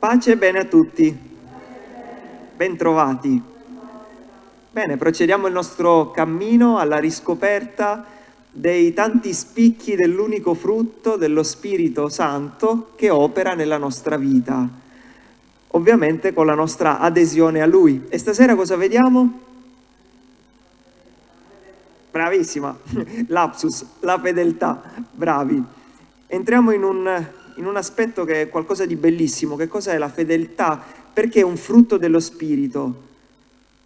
Pace e bene a tutti. Bentrovati. Bene, procediamo il nostro cammino alla riscoperta dei tanti spicchi dell'unico frutto dello Spirito Santo che opera nella nostra vita, ovviamente con la nostra adesione a Lui. E stasera cosa vediamo? Bravissima, lapsus, la fedeltà, bravi. Entriamo in un, in un aspetto che è qualcosa di bellissimo. Che cos'è la fedeltà? Perché è un frutto dello Spirito?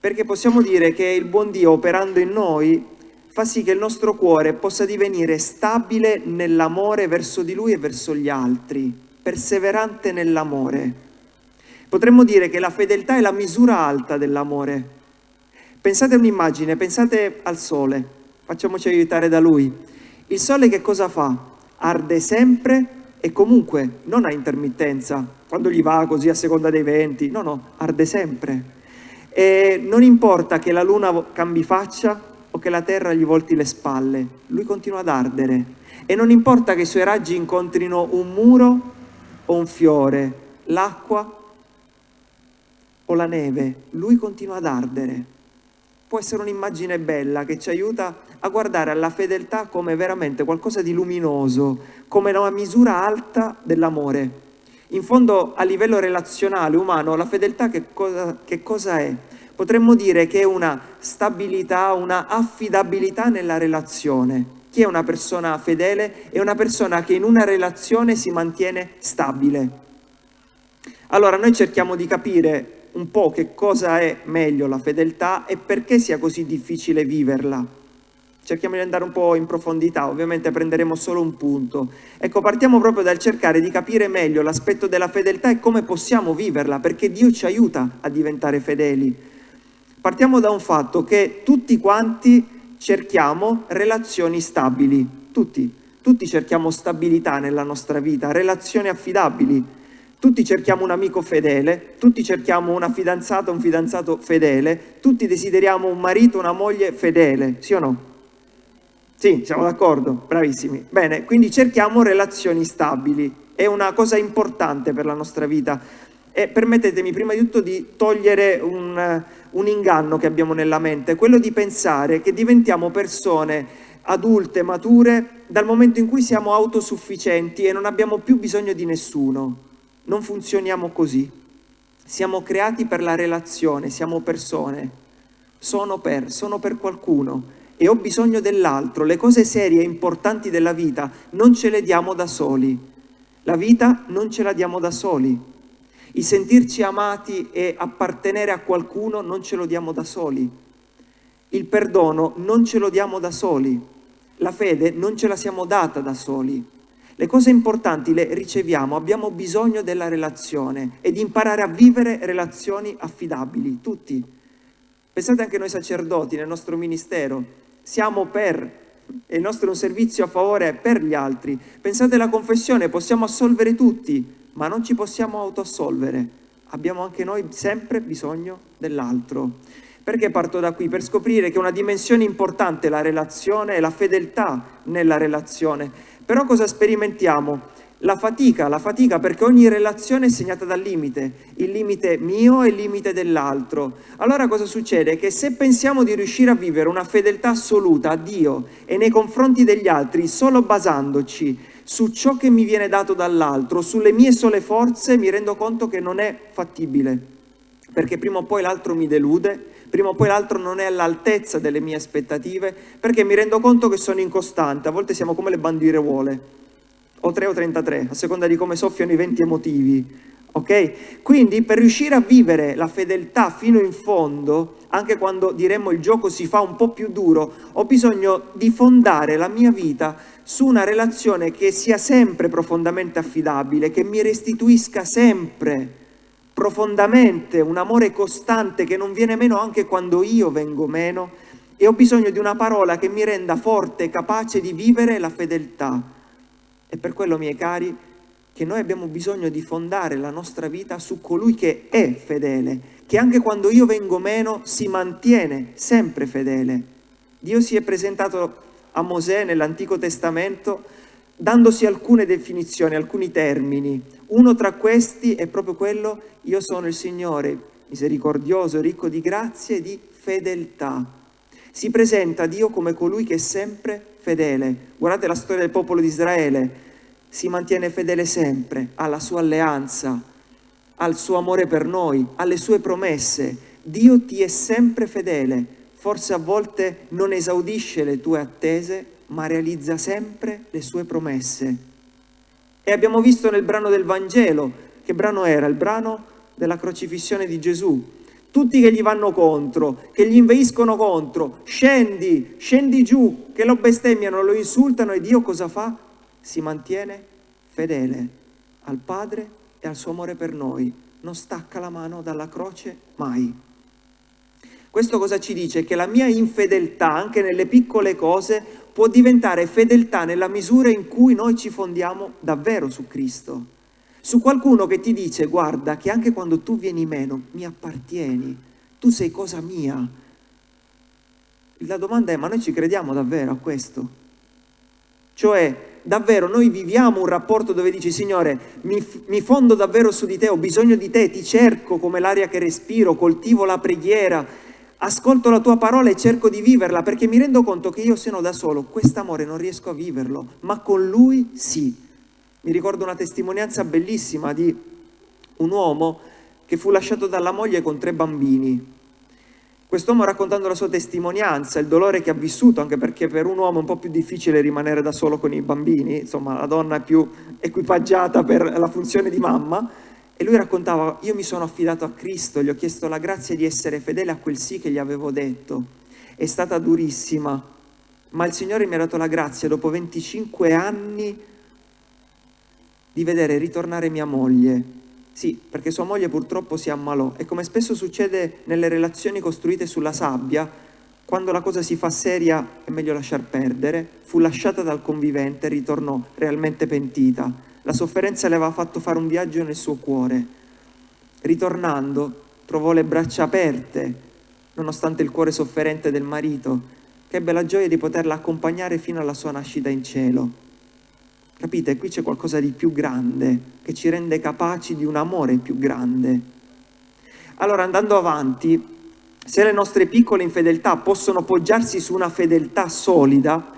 Perché possiamo dire che il buon Dio operando in noi fa sì che il nostro cuore possa divenire stabile nell'amore verso di Lui e verso gli altri, perseverante nell'amore. Potremmo dire che la fedeltà è la misura alta dell'amore. Pensate a un'immagine, pensate al sole, facciamoci aiutare da Lui. Il sole che cosa fa? Arde sempre e comunque non a intermittenza, quando gli va così a seconda dei venti, no, no, arde sempre. E non importa che la luna cambi faccia o che la terra gli volti le spalle, lui continua ad ardere. E non importa che i suoi raggi incontrino un muro o un fiore, l'acqua o la neve, lui continua ad ardere. Può essere un'immagine bella che ci aiuta a guardare alla fedeltà come veramente qualcosa di luminoso, come una misura alta dell'amore. In fondo a livello relazionale, umano, la fedeltà che cosa, che cosa è? Potremmo dire che è una stabilità, una affidabilità nella relazione. Chi è una persona fedele? È una persona che in una relazione si mantiene stabile. Allora noi cerchiamo di capire un po' che cosa è meglio la fedeltà e perché sia così difficile viverla. Cerchiamo di andare un po' in profondità, ovviamente prenderemo solo un punto. Ecco, partiamo proprio dal cercare di capire meglio l'aspetto della fedeltà e come possiamo viverla, perché Dio ci aiuta a diventare fedeli. Partiamo da un fatto che tutti quanti cerchiamo relazioni stabili, tutti, tutti cerchiamo stabilità nella nostra vita, relazioni affidabili, tutti cerchiamo un amico fedele, tutti cerchiamo una fidanzata, un fidanzato fedele, tutti desideriamo un marito, una moglie fedele, sì o no? Sì, siamo d'accordo, bravissimi. Bene, quindi cerchiamo relazioni stabili, è una cosa importante per la nostra vita. E permettetemi prima di tutto di togliere un, un inganno che abbiamo nella mente, quello di pensare che diventiamo persone adulte, mature, dal momento in cui siamo autosufficienti e non abbiamo più bisogno di nessuno. Non funzioniamo così. Siamo creati per la relazione, siamo persone. Sono per, sono per qualcuno e ho bisogno dell'altro. Le cose serie e importanti della vita non ce le diamo da soli. La vita non ce la diamo da soli. Il sentirci amati e appartenere a qualcuno non ce lo diamo da soli. Il perdono non ce lo diamo da soli. La fede non ce la siamo data da soli. Le cose importanti le riceviamo, abbiamo bisogno della relazione e di imparare a vivere relazioni affidabili, tutti. Pensate anche noi sacerdoti nel nostro ministero, siamo per, e il nostro è un servizio a favore per gli altri. Pensate alla confessione, possiamo assolvere tutti, ma non ci possiamo autoassolvere. Abbiamo anche noi sempre bisogno dell'altro. Perché parto da qui? Per scoprire che una dimensione importante è la relazione e la fedeltà nella relazione. Però cosa sperimentiamo? La fatica, la fatica perché ogni relazione è segnata dal limite, il limite mio e il limite dell'altro. Allora cosa succede? Che se pensiamo di riuscire a vivere una fedeltà assoluta a Dio e nei confronti degli altri solo basandoci su ciò che mi viene dato dall'altro, sulle mie sole forze, mi rendo conto che non è fattibile, perché prima o poi l'altro mi delude, prima o poi l'altro non è all'altezza delle mie aspettative, perché mi rendo conto che sono incostante, a volte siamo come le bandiruole, o 3 o 33, a seconda di come soffiano i venti emotivi, ok? Quindi per riuscire a vivere la fedeltà fino in fondo, anche quando diremmo il gioco si fa un po' più duro, ho bisogno di fondare la mia vita su una relazione che sia sempre profondamente affidabile, che mi restituisca sempre profondamente, un amore costante che non viene meno anche quando io vengo meno e ho bisogno di una parola che mi renda forte e capace di vivere la fedeltà. E per quello, miei cari, che noi abbiamo bisogno di fondare la nostra vita su colui che è fedele, che anche quando io vengo meno si mantiene sempre fedele. Dio si è presentato a Mosè nell'Antico Testamento dandosi alcune definizioni, alcuni termini. Uno tra questi è proprio quello, io sono il Signore, misericordioso, ricco di grazie e di fedeltà. Si presenta Dio come colui che è sempre fedele. Guardate la storia del popolo di Israele, si mantiene fedele sempre alla sua alleanza, al suo amore per noi, alle sue promesse. Dio ti è sempre fedele, forse a volte non esaudisce le tue attese, ma realizza sempre le sue promesse. E abbiamo visto nel brano del Vangelo, che brano era? Il brano della crocifissione di Gesù. Tutti che gli vanno contro, che gli inveiscono contro, scendi, scendi giù, che lo bestemmiano, lo insultano e Dio cosa fa? Si mantiene fedele al Padre e al suo amore per noi, non stacca la mano dalla croce mai. Questo cosa ci dice? Che la mia infedeltà, anche nelle piccole cose, può diventare fedeltà nella misura in cui noi ci fondiamo davvero su Cristo. Su qualcuno che ti dice, guarda, che anche quando tu vieni meno, mi appartieni, tu sei cosa mia. La domanda è, ma noi ci crediamo davvero a questo? Cioè, davvero noi viviamo un rapporto dove dici Signore mi, mi, fondo davvero su di te, ho bisogno di te, ti cerco come l'aria che respiro, coltivo la preghiera, ascolto la tua parola e cerco di viverla perché mi rendo conto che io sono da solo, quest'amore non riesco a viverlo, ma con lui sì. Mi ricordo una testimonianza bellissima di un uomo che fu lasciato dalla moglie con tre bambini Quest'uomo raccontando la sua testimonianza, il dolore che ha vissuto, anche perché per un uomo è un po' più difficile rimanere da solo con i bambini, insomma la donna è più equipaggiata per la funzione di mamma, e lui raccontava, io mi sono affidato a Cristo, gli ho chiesto la grazia di essere fedele a quel sì che gli avevo detto. È stata durissima, ma il Signore mi ha dato la grazia dopo 25 anni di vedere ritornare mia moglie sì, perché sua moglie purtroppo si ammalò e come spesso succede nelle relazioni costruite sulla sabbia, quando la cosa si fa seria è meglio lasciar perdere, fu lasciata dal convivente e ritornò realmente pentita. La sofferenza le aveva fatto fare un viaggio nel suo cuore. Ritornando, trovò le braccia aperte, nonostante il cuore sofferente del marito, che ebbe la gioia di poterla accompagnare fino alla sua nascita in cielo. Capite? Qui c'è qualcosa di più grande, che ci rende capaci di un amore più grande. Allora, andando avanti, se le nostre piccole infedeltà possono poggiarsi su una fedeltà solida,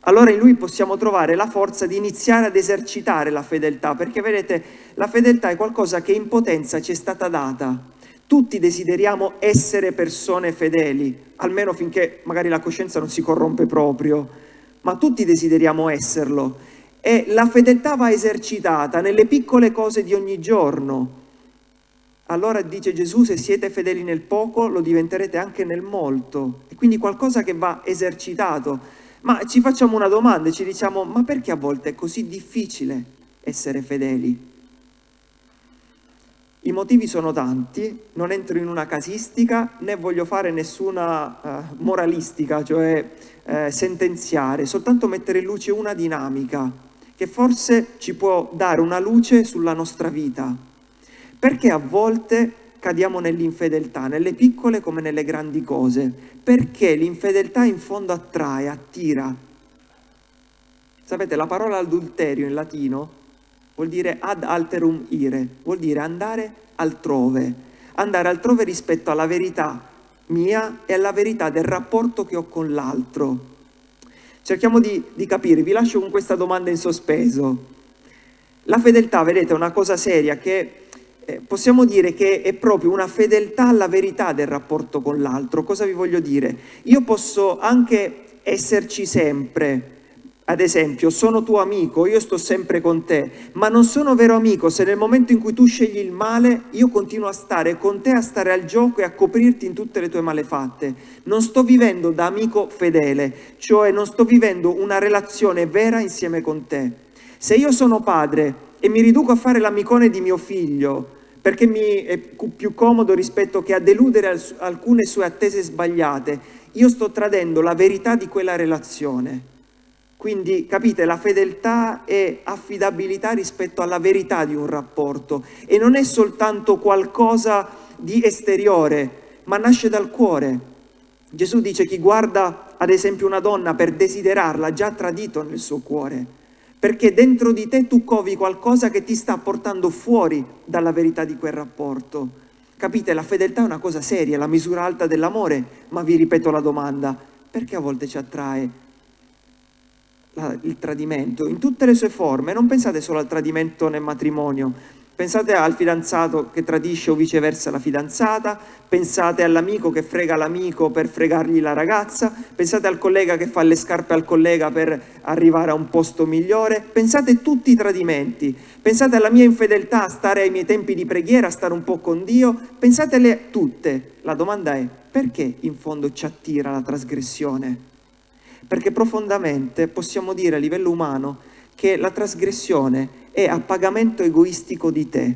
allora in lui possiamo trovare la forza di iniziare ad esercitare la fedeltà, perché vedete, la fedeltà è qualcosa che in potenza ci è stata data. Tutti desideriamo essere persone fedeli, almeno finché magari la coscienza non si corrompe proprio, ma tutti desideriamo esserlo e la fedeltà va esercitata nelle piccole cose di ogni giorno. Allora dice Gesù, se siete fedeli nel poco, lo diventerete anche nel molto. E quindi qualcosa che va esercitato. Ma ci facciamo una domanda e ci diciamo, ma perché a volte è così difficile essere fedeli? I motivi sono tanti, non entro in una casistica né voglio fare nessuna uh, moralistica, cioè uh, sentenziare, soltanto mettere in luce una dinamica che forse ci può dare una luce sulla nostra vita. Perché a volte cadiamo nell'infedeltà, nelle piccole come nelle grandi cose? Perché l'infedeltà in fondo attrae, attira. Sapete, la parola adulterio in latino vuol dire ad alterum ire, vuol dire andare altrove, andare altrove rispetto alla verità mia e alla verità del rapporto che ho con l'altro. Cerchiamo di, di capire, vi lascio con questa domanda in sospeso. La fedeltà, vedete, è una cosa seria che eh, possiamo dire che è proprio una fedeltà alla verità del rapporto con l'altro. Cosa vi voglio dire? Io posso anche esserci sempre, ad esempio, sono tuo amico, io sto sempre con te, ma non sono vero amico se nel momento in cui tu scegli il male, io continuo a stare con te, a stare al gioco e a coprirti in tutte le tue malefatte. Non sto vivendo da amico fedele, cioè non sto vivendo una relazione vera insieme con te. Se io sono padre e mi riduco a fare l'amicone di mio figlio, perché mi è più comodo rispetto che a deludere alcune sue attese sbagliate, io sto tradendo la verità di quella relazione. Quindi capite, la fedeltà è affidabilità rispetto alla verità di un rapporto e non è soltanto qualcosa di esteriore, ma nasce dal cuore. Gesù dice chi guarda ad esempio una donna per desiderarla ha già tradito nel suo cuore, perché dentro di te tu covi qualcosa che ti sta portando fuori dalla verità di quel rapporto. Capite, la fedeltà è una cosa seria, la misura alta dell'amore, ma vi ripeto la domanda, perché a volte ci attrae il tradimento in tutte le sue forme? Non pensate solo al tradimento nel matrimonio, Pensate al fidanzato che tradisce o viceversa la fidanzata, pensate all'amico che frega l'amico per fregargli la ragazza, pensate al collega che fa le scarpe al collega per arrivare a un posto migliore, pensate tutti i tradimenti, pensate alla mia infedeltà a stare ai miei tempi di preghiera, a stare un po' con Dio, pensatele tutte. La domanda è perché in fondo ci attira la trasgressione? Perché profondamente possiamo dire a livello umano che la trasgressione è a pagamento egoistico di te.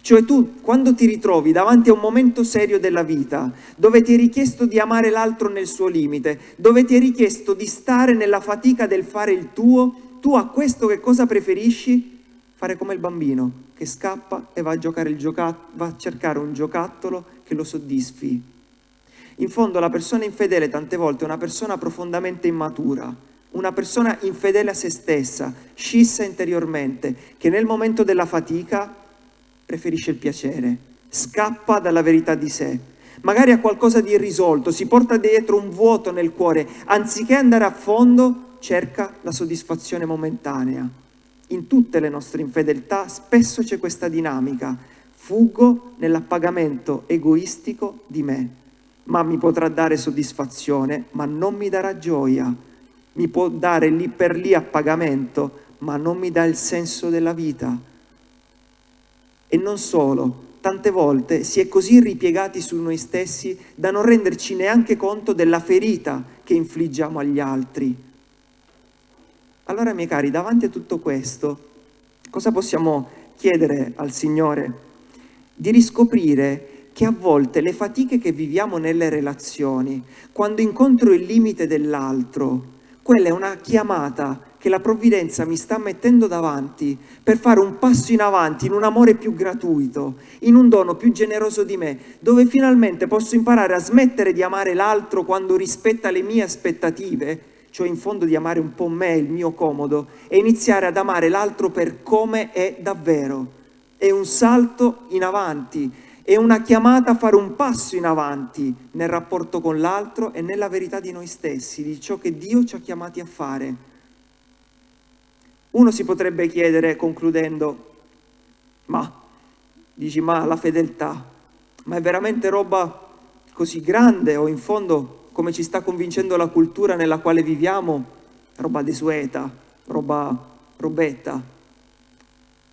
Cioè tu quando ti ritrovi davanti a un momento serio della vita, dove ti è richiesto di amare l'altro nel suo limite, dove ti è richiesto di stare nella fatica del fare il tuo, tu a questo che cosa preferisci? Fare come il bambino che scappa e va a, giocare il va a cercare un giocattolo che lo soddisfi. In fondo la persona infedele tante volte è una persona profondamente immatura, una persona infedele a se stessa, scissa interiormente, che nel momento della fatica preferisce il piacere, scappa dalla verità di sé, magari ha qualcosa di irrisolto, si porta dietro un vuoto nel cuore, anziché andare a fondo cerca la soddisfazione momentanea. In tutte le nostre infedeltà spesso c'è questa dinamica, fuggo nell'appagamento egoistico di me, ma mi potrà dare soddisfazione, ma non mi darà gioia mi può dare lì per lì a pagamento, ma non mi dà il senso della vita. E non solo, tante volte si è così ripiegati su noi stessi da non renderci neanche conto della ferita che infliggiamo agli altri. Allora, miei cari, davanti a tutto questo, cosa possiamo chiedere al Signore? Di riscoprire che a volte le fatiche che viviamo nelle relazioni, quando incontro il limite dell'altro, quella è una chiamata che la provvidenza mi sta mettendo davanti per fare un passo in avanti in un amore più gratuito, in un dono più generoso di me, dove finalmente posso imparare a smettere di amare l'altro quando rispetta le mie aspettative, cioè in fondo di amare un po' me, il mio comodo, e iniziare ad amare l'altro per come è davvero. È un salto in avanti, è una chiamata a fare un passo in avanti nel rapporto con l'altro e nella verità di noi stessi, di ciò che Dio ci ha chiamati a fare. Uno si potrebbe chiedere, concludendo, ma, dici, ma la fedeltà, ma è veramente roba così grande o in fondo, come ci sta convincendo la cultura nella quale viviamo, roba desueta, roba robetta?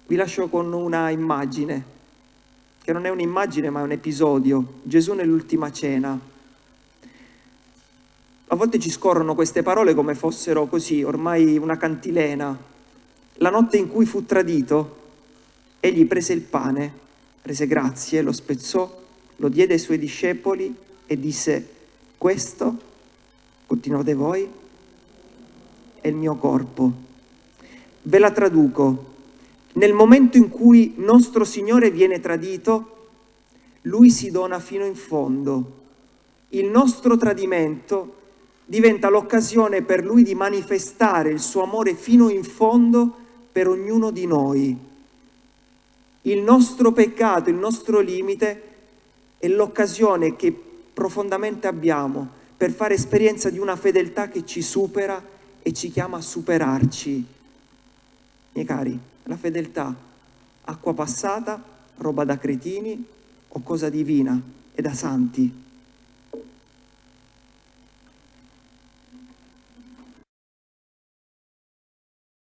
Vi lascio con una immagine che non è un'immagine ma è un episodio, Gesù nell'ultima cena. A volte ci scorrono queste parole come fossero così, ormai una cantilena. La notte in cui fu tradito, egli prese il pane, rese grazie, lo spezzò, lo diede ai suoi discepoli e disse, questo, continuate voi, è il mio corpo. Ve la traduco, nel momento in cui nostro Signore viene tradito, Lui si dona fino in fondo. Il nostro tradimento diventa l'occasione per Lui di manifestare il suo amore fino in fondo per ognuno di noi. Il nostro peccato, il nostro limite è l'occasione che profondamente abbiamo per fare esperienza di una fedeltà che ci supera e ci chiama a superarci. Miei cari, la fedeltà, acqua passata, roba da cretini o cosa divina e da santi.